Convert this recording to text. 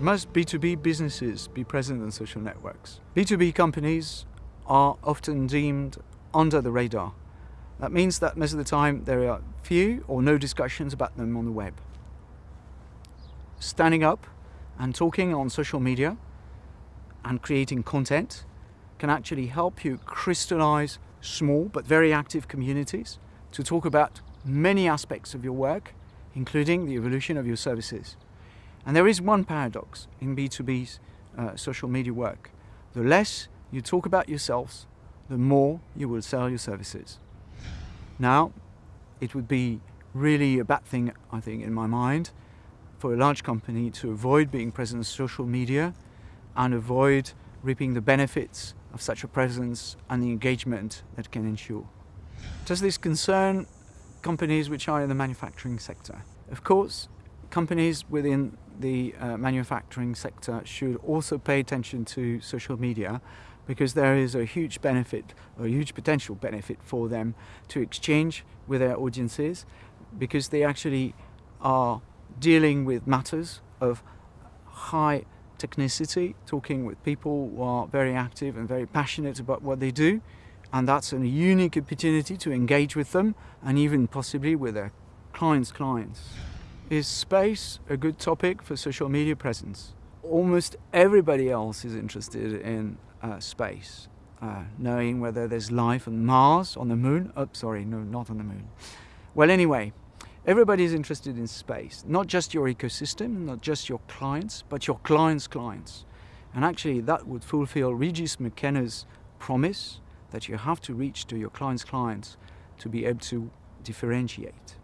Must B2B businesses be present on social networks? B2B companies are often deemed under the radar. That means that most of the time there are few or no discussions about them on the web. Standing up and talking on social media and creating content can actually help you crystallize small but very active communities to talk about many aspects of your work, including the evolution of your services. And there is one paradox in B2B's uh, social media work. The less you talk about yourselves, the more you will sell your services. Now, it would be really a bad thing, I think, in my mind, for a large company to avoid being present on social media and avoid reaping the benefits of such a presence and the engagement that can ensure. Does this concern companies which are in the manufacturing sector? Of course, companies within the uh, manufacturing sector should also pay attention to social media because there is a huge benefit, a huge potential benefit for them to exchange with their audiences because they actually are dealing with matters of high technicity, talking with people who are very active and very passionate about what they do. And that's a unique opportunity to engage with them and even possibly with their clients' clients. Is space a good topic for social media presence? Almost everybody else is interested in uh, space, uh, knowing whether there's life on Mars, on the moon. Oh, sorry, no, not on the moon. Well, anyway, Everybody is interested in space, not just your ecosystem, not just your clients, but your clients' clients. And actually that would fulfill Regis McKenna's promise that you have to reach to your clients' clients to be able to differentiate.